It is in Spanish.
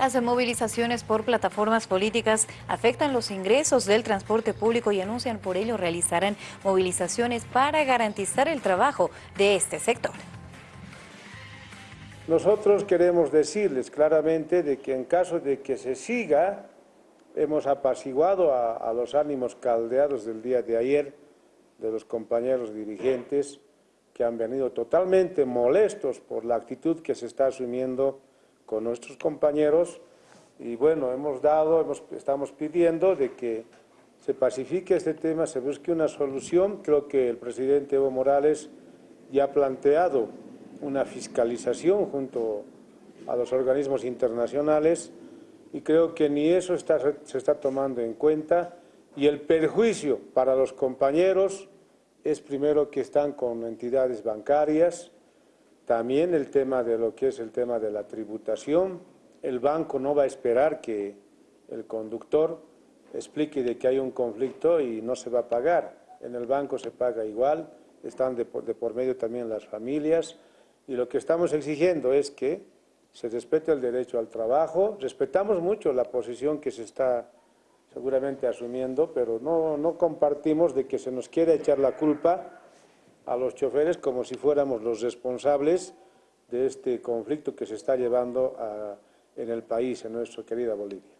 Las movilizaciones por plataformas políticas afectan los ingresos del transporte público y anuncian por ello realizarán movilizaciones para garantizar el trabajo de este sector. Nosotros queremos decirles claramente de que en caso de que se siga, hemos apaciguado a, a los ánimos caldeados del día de ayer de los compañeros dirigentes que han venido totalmente molestos por la actitud que se está asumiendo con nuestros compañeros y bueno, hemos dado, estamos pidiendo de que se pacifique este tema, se busque una solución. Creo que el presidente Evo Morales ya ha planteado una fiscalización junto a los organismos internacionales y creo que ni eso se está tomando en cuenta y el perjuicio para los compañeros es primero que están con entidades bancarias, también el tema de lo que es el tema de la tributación, el banco no va a esperar que el conductor explique de que hay un conflicto y no se va a pagar, en el banco se paga igual, están de por, de por medio también las familias, y lo que estamos exigiendo es que se respete el derecho al trabajo, respetamos mucho la posición que se está seguramente asumiendo, pero no, no compartimos de que se nos quiera echar la culpa a los choferes como si fuéramos los responsables de este conflicto que se está llevando a, en el país, en nuestra querida Bolivia.